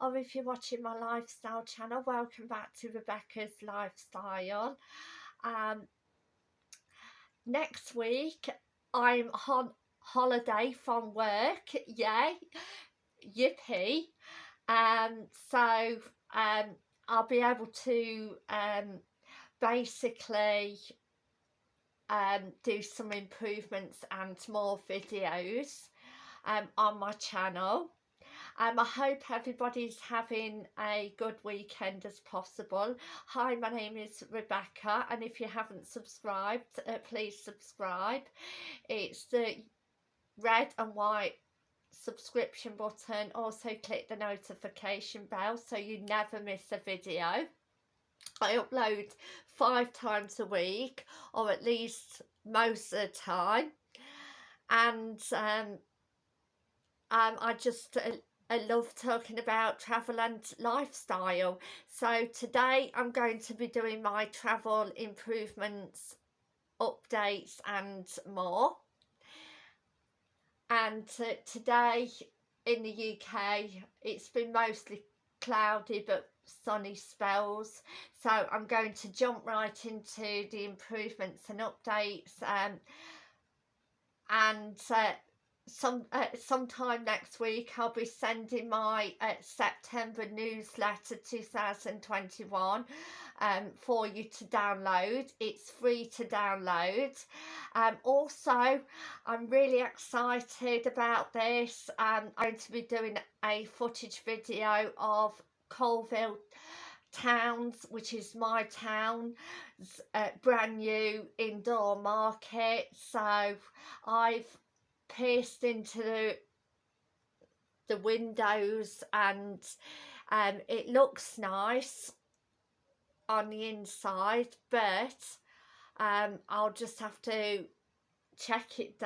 or if you're watching my lifestyle channel welcome back to Rebecca's Lifestyle um, next week I'm on holiday from work yay yippee um, so um, I'll be able to um, basically um, do some improvements and more videos um, on my channel. Um, I hope everybody's having a good weekend as possible. Hi, my name is Rebecca and if you haven't subscribed, uh, please subscribe. It's the red and white subscription button. Also click the notification bell so you never miss a video. I upload five times a week or at least most of the time and um, um, I just uh, I love talking about travel and lifestyle. So today I'm going to be doing my travel improvements updates and more. And uh, today in the UK it's been mostly cloudy but sunny spells. So I'm going to jump right into the improvements and updates um, and uh, some uh, sometime next week I'll be sending my uh, September newsletter 2021 um, for you to download. It's free to download. Um, also I'm really excited about this. Um, I'm going to be doing a footage video of Coalville Towns, which is my town, uh, brand new indoor market. So I've pierced into the, the windows and um, it looks nice on the inside, but um, I'll just have to check it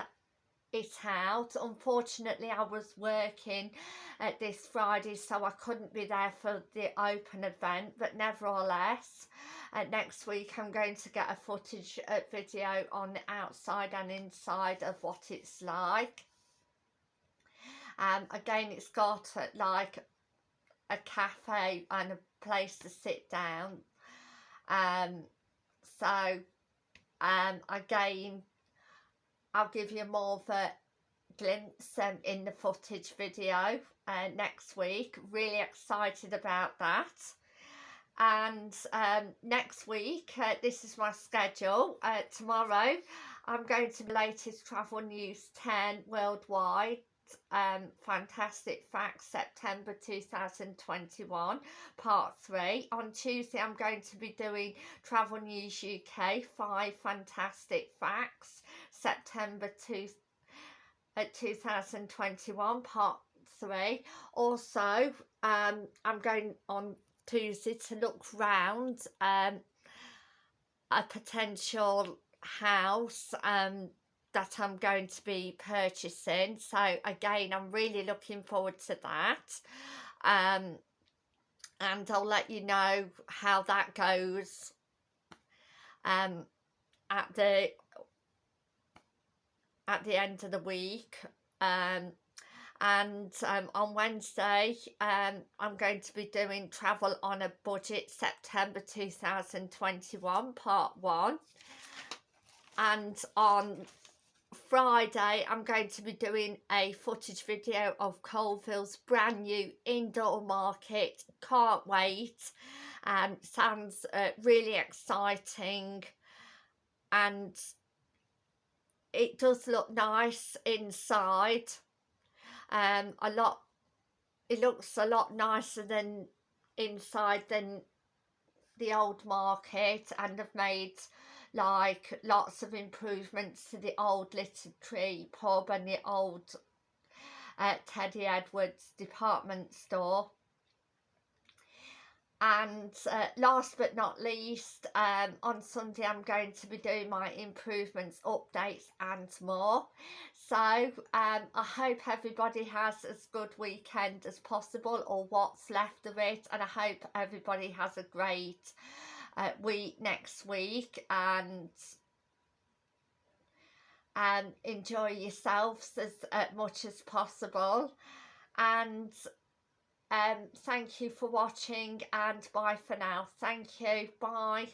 it out. Unfortunately, I was working at this Friday, so I couldn't be there for the open event, but nevertheless, uh, next week I'm going to get a footage uh, video on the outside and inside of what it's like. Um, again, it's got uh, like a cafe and a place to sit down. Um, so, um, again, I'll give you more of a glimpse um, in the footage video uh, next week. Really excited about that. And um, next week, uh, this is my schedule. Uh, tomorrow, I'm going to the latest travel news 10 worldwide um, Fantastic Facts September 2021 part 3. On Tuesday I'm going to be doing Travel News UK 5 Fantastic Facts September 2, uh, 2021 part 3. Also um, I'm going on Tuesday to look round um, a potential house um, that I'm going to be purchasing. So again I'm really looking forward to that. Um, and I'll let you know how that goes um, at the at the end of the week. Um, and um, on Wednesday um, I'm going to be doing travel on a budget September 2021 part 1 and on Friday I'm going to be doing a footage video of Coalville's brand new indoor market. Can't wait. And sounds uh, really exciting. And it does look nice inside. Um a lot it looks a lot nicer than inside than the old market and have made like lots of improvements to the old Tree pub and the old uh, Teddy Edwards department store. And uh, last but not least um, on Sunday I'm going to be doing my improvements updates and more. So um, I hope everybody has as good weekend as possible or what's left of it and I hope everybody has a great uh, week next week and and enjoy yourselves as uh, much as possible. And um thank you for watching and bye for now. Thank you. Bye